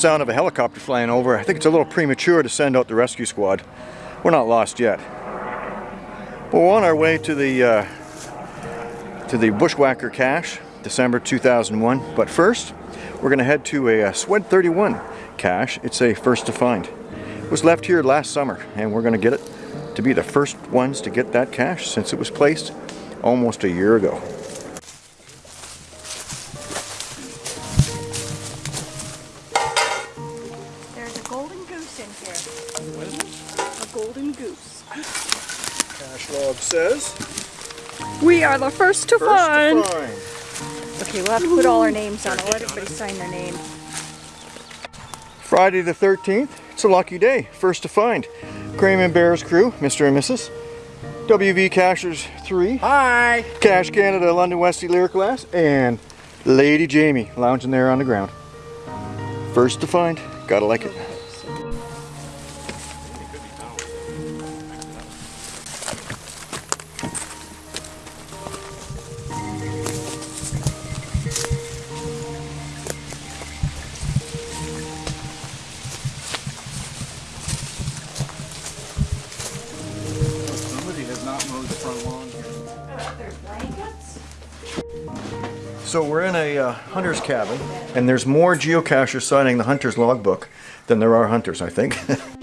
Sound of a helicopter flying over. I think it's a little premature to send out the rescue squad. We're not lost yet. We're on our way to the uh, to the Bushwhacker cache, December 2001. But first, we're going to head to a, a Swed 31 cache. It's a first to find. It was left here last summer, and we're going to get it to be the first ones to get that cache since it was placed almost a year ago. Says We are the first to first find. to find. Okay, we'll have to put all our names on it. Let everybody sign their name. Friday the 13th, it's a lucky day, first to find. Crayman Bears crew, Mr. and Mrs. WV Cachers 3. Hi! Cache Canada London Westie Lyric Glass and Lady Jamie lounging there on the ground. First to find, gotta like it. So we're in a uh, hunter's cabin and there's more geocachers signing the hunter's logbook than there are hunters, I think.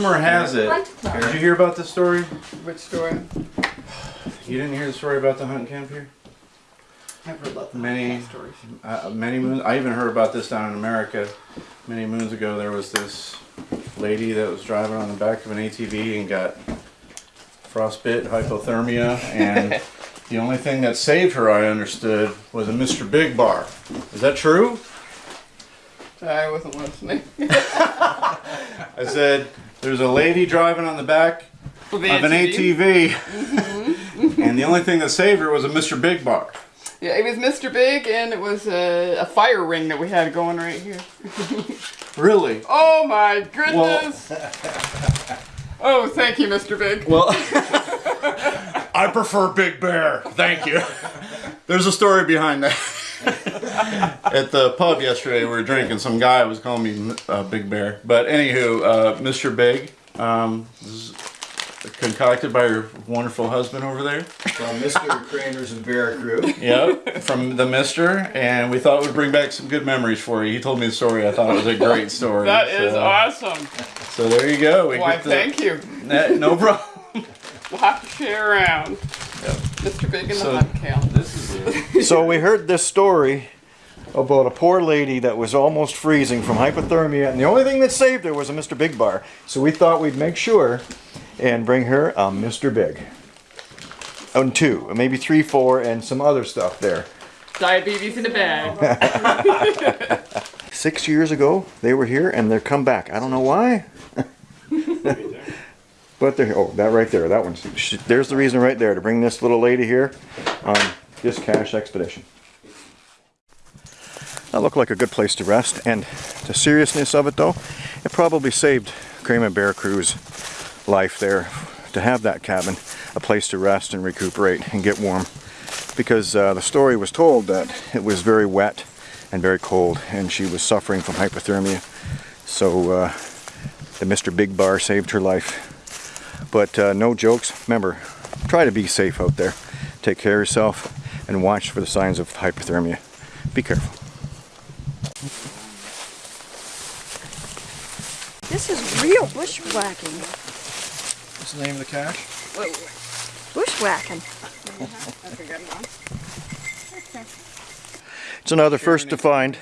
rumor has it. Did you hear about this story? Which story? You didn't hear the story about the hunting camp here? I've heard about the Many, stories. uh, many moons. I even heard about this down in America. Many moons ago, there was this lady that was driving on the back of an ATV and got frostbite, hypothermia, and the only thing that saved her, I understood, was a Mr. Big Bar. Is that true? I wasn't listening. I said, there's a lady driving on the back With the of an ATV, mm-hmm. and the only thing that saved her was a Mr. Big Bar. Yeah, it was Mr. Big, and it was a, a fire ring that we had going right here. Really? Oh my goodness! oh, thank you, Mr. Big. Well, I prefer Big Bear. Thank you. There's a story behind that. At the pub yesterday, we were drinking. Some guy was calling me uh, Big Bear. But anywho, uh, Mr. Big, um, this is concocted by your wonderful husband over there. From Mr. Craners and Bear crew. Yep, from the Mister, and we thought it would bring back some good memories for you. He told me the story. I thought it was a great story. That is so, awesome. So there you go. We Why, get to- thank you. Nah, no problem. We'll have to share around. Yep. Mr. Big and So- the Hunt Camp. This is it. So we heard this story about a poor lady that was almost freezing from hypothermia, and the only thing that saved her was a Mr. Big bar. So we thought we'd make sure and bring her a Mr. Big. Oh, and two, maybe three, four, and some other stuff there. Diabetes in a bag. Six years ago, they were here, and they're come back. I don't know why. but they're oh, that right there. That one's there's the reason right there to bring this little lady here on this cache expedition. That looked like a good place to rest. And the seriousness of it though, it probably saved Kramer Bear Crew's life there to have that cabin, a place to rest and recuperate and get warm. Because uh, the story was told that it was very wet and very cold and she was suffering from hypothermia. So uh, the Mr. Big Bar saved her life. But uh, no jokes. Remember, try to be safe out there. Take care of yourself and watch for the signs of hypothermia. Be careful. This is real bushwhacking. What's the name of the cache? Bushwhacking. It's another first to find,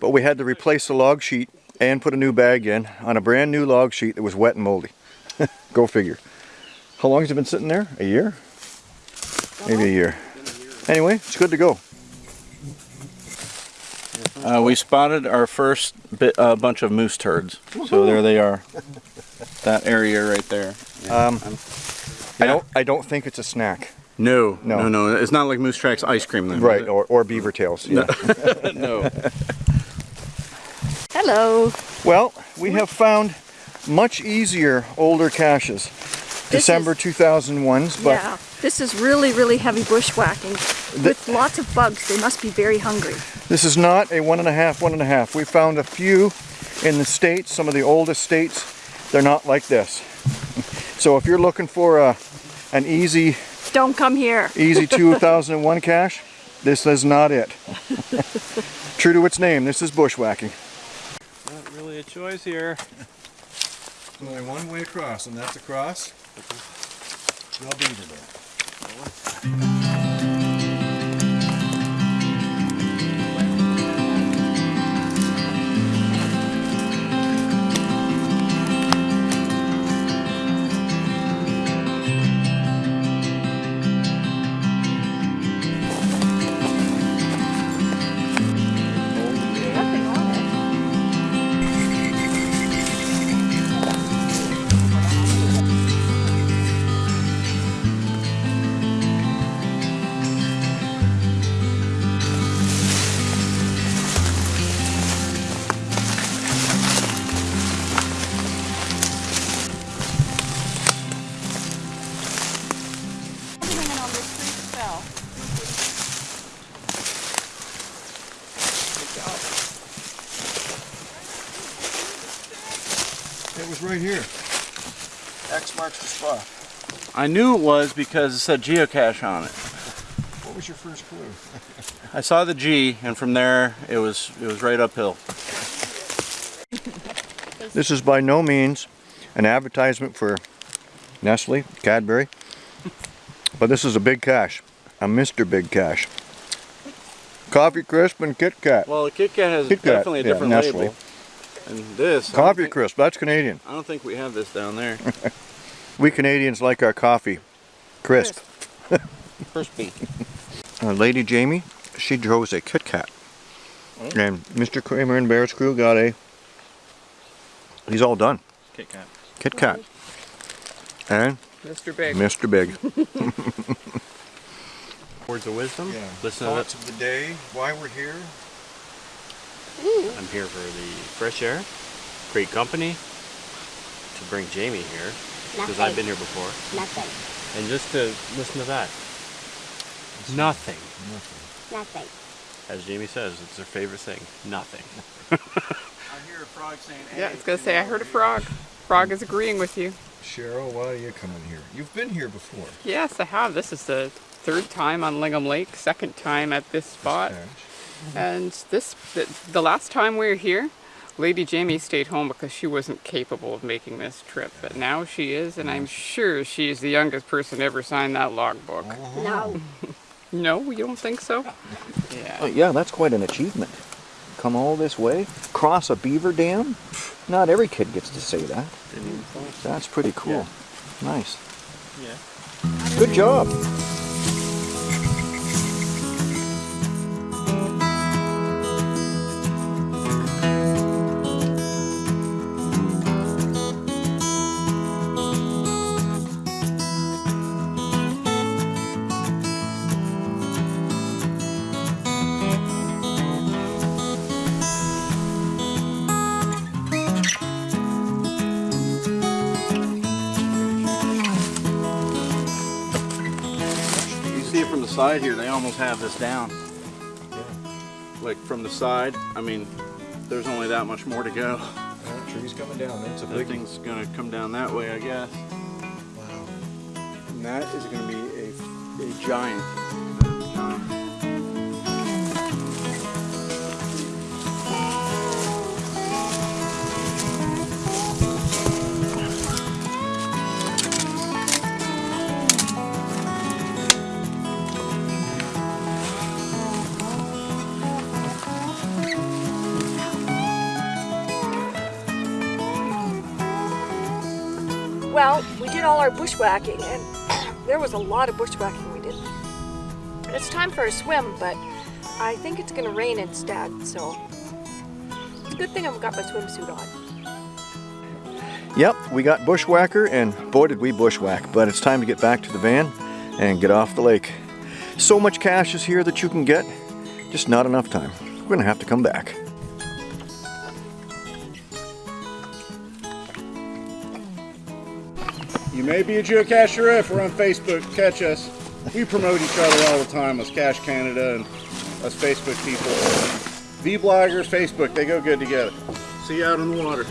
but we had to replace the log sheet and put a new bag in on a brand new log sheet that was wet and moldy. Go figure. How long has it been sitting there? A year? Maybe a year. Anyway, it's good to go. Uh, we spotted our first bit, uh, bunch of moose turds. So there they are. That area right there. Um, I'm- I don't. I don't think it's a snack. No, No. no, no, It's not like Moose Tracks ice cream then. Right, or, or beaver tails. Yeah. no. Hello. Well, we have found much easier older caches. December 2001s, but yeah, this is really, really heavy bushwhacking with lots of bugs. They must be very hungry. This is not a one and a half, one and a half. We found a few in the States, some of the oldest states, they're not like this. So if you're looking for a, an easy, Don't come here. easy 2001 cache, this is not it. True to its name, this is bushwhacking. Not really a choice here. Only one way across, and that's across the beaver Nothing I knew it was because it said geocache on it. What was your first clue? I saw the G, and from there it was it was right uphill. This is by no means an advertisement for Nestle, Cadbury, but this is a big cache, a Mr. Big Cache. Coffee Crisp and Kit Kat. Well, the Kit Kat has Kit Kat, definitely a yeah, different Nestle. label. And this, Coffee think- Crisp, that's Canadian. I don't think we have this down there. We Canadians like our coffee crisp. Crispy. Uh, Lady Jamie, she chose a Kit Kat. And Mr. Kramer and Bear's crew got a, he's all done, Kit Kat. Kit Kat. And Mr. Big. Mr. Big. Words of wisdom. Listen to Thoughts of the day, why we're here. I'm here for the fresh air, great company, to bring Jamie here, because I've been here before, Nothing. and just to listen to that. Nothing. Nothing. Nothing. As Jamie says, it's her favorite thing. Nothing. I hear a frog saying, Yeah, I was gonna say I heard a frog. Frog is agreeing with you. Cheryl, why are you coming here? You've been here before. Yes, I have. This is the third time on Lingham Lake, second time at this spot. And this, the, the last time we were here, Lady Jamie stayed home because she wasn't capable of making this trip. But now she is, and I'm sure she is the youngest person to ever sign that logbook. No. No, you don't think so? Oh, Yeah. yeah, that's quite an achievement. Come all this way, cross a beaver dam. Not every kid gets to say that. That's pretty cool. Nice. Yeah. Good job. Side here, they almost have this down. Like from the side, I mean, there's only that much more to go. Oh, tree's coming down. That's a That thing's gonna come down that way, I guess. Wow. And that is gonna be a, a giant. Did all our bushwhacking, and there was a lot of bushwhacking we did. It's time for a swim, but I think it's gonna rain instead, so it's a good thing I've got my swimsuit on. Yep, we got bushwhacker, and boy did we bushwhack. But it's time to get back to the van and get off the lake. So much cash is here that you can get, just not enough time. We're gonna have to come back. You may be a geocacher if we're on Facebook. Catch us. We promote each other all the time as Cache Canada and us Facebook people. V bloggers, Facebook, they go good together. See you out on the water.